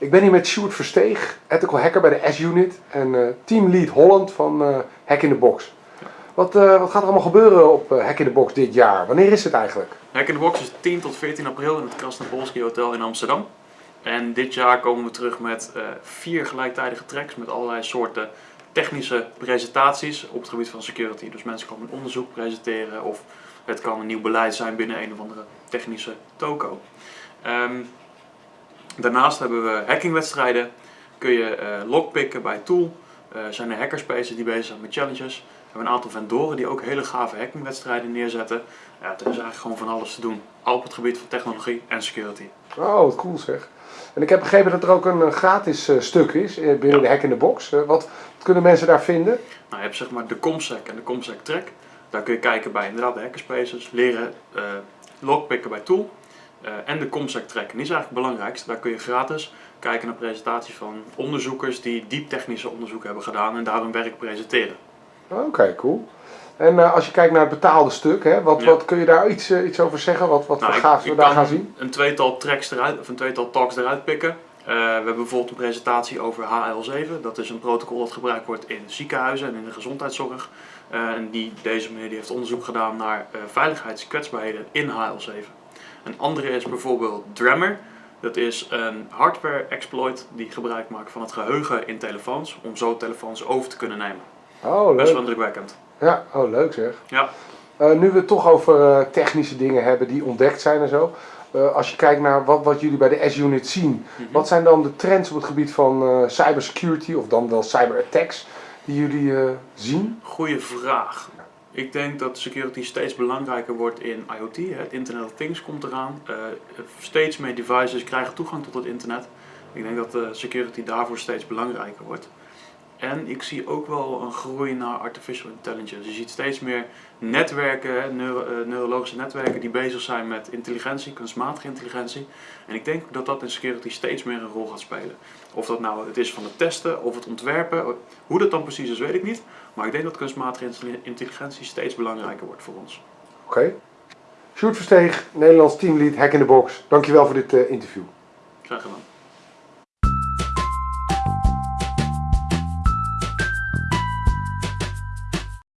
Ik ben hier met Sjoerd Versteeg, ethical hacker bij de S-Unit en uh, Team Lead Holland van uh, Hack in the Box. Wat, uh, wat gaat er allemaal gebeuren op Hack in the Box dit jaar? Wanneer is het eigenlijk? Hack in the Box is 10 tot 14 april in het Krasnopolski Hotel in Amsterdam. En dit jaar komen we terug met vier gelijktijdige tracks met allerlei soorten technische presentaties op het gebied van security. Dus mensen komen een onderzoek presenteren of het kan een nieuw beleid zijn binnen een of andere technische toko. Um, Daarnaast hebben we hackingwedstrijden. Kun je uh, lockpicken bij Tool. Uh, zijn er hackerspaces die bezig zijn met challenges. We hebben een aantal vendoren die ook hele gave hackingwedstrijden neerzetten. Ja, er is eigenlijk gewoon van alles te doen. Al op het gebied van technologie en security. Oh, wat cool zeg. En ik heb begrepen dat er ook een gratis uh, stuk is binnen de Hack in the Box. Wat, kunnen mensen daar vinden? Nou, je hebt zeg maar de Comsec en de Comsec Track. Daar kun je kijken bij inderdaad de hackerspaces. Leren lockpicken bij Tool. Uh, en de Comsec Track. En die is eigenlijk het belangrijkste. Daar kun je gratis kijken naar presentaties van onderzoekers die diep technische onderzoek hebben gedaan en daar hun werk presenteren. Oké, cool. En uh, als je kijkt naar het betaalde stuk, hè, wat, ja. wat kun je daar iets, uh, iets over zeggen? Wat, wat nou, we daar gaan zien? Een tweetal tracks eruit, of een tweetal talks eruit pikken. we hebben bijvoorbeeld een presentatie over HL7. Dat is een protocol dat gebruikt wordt in ziekenhuizen en in de gezondheidszorg. en die, deze meneer die heeft onderzoek gedaan naar veiligheidskwetsbaarheden in HL7. Een andere is bijvoorbeeld Drammer. Dat is een hardware exploit die gebruik maakt van het geheugen in telefoons om zo telefoons over te kunnen nemen. Oh, leuk. Best wel indrukwekkend. Ja, oh leuk zeg. Ja. Uh, nu we het toch over uh, technische dingen hebben die ontdekt zijn en zo. Uh, als je kijkt naar wat, wat jullie bij de S-Unit zien, mm -hmm. wat zijn dan de trends op het gebied van cybersecurity of dan wel cyberattacks die jullie zien? Goeie vraag. Ik denk dat security steeds belangrijker wordt in IoT. Het Internet of Things komt eraan. Uh, steeds meer devices krijgen toegang tot het internet. Ik denk dat security daarvoor steeds belangrijker wordt. En ik zie ook wel een groei naar artificial intelligence. Je ziet steeds meer netwerken, neuro, uh, neurologische netwerken die bezig zijn met intelligentie, kunstmatige intelligentie. En ik denk dat dat in security steeds meer een rol gaat spelen. Of dat nou het is van het testen of het ontwerpen, hoe dat dan precies is weet ik niet. Maar ik denk dat kunstmatige intelligentie steeds belangrijker wordt voor ons. Oké. Okay. Sjoerd Versteeg, Nederlands teamlead Hack in the Box. Dankjewel voor dit uh, interview. Graag gedaan.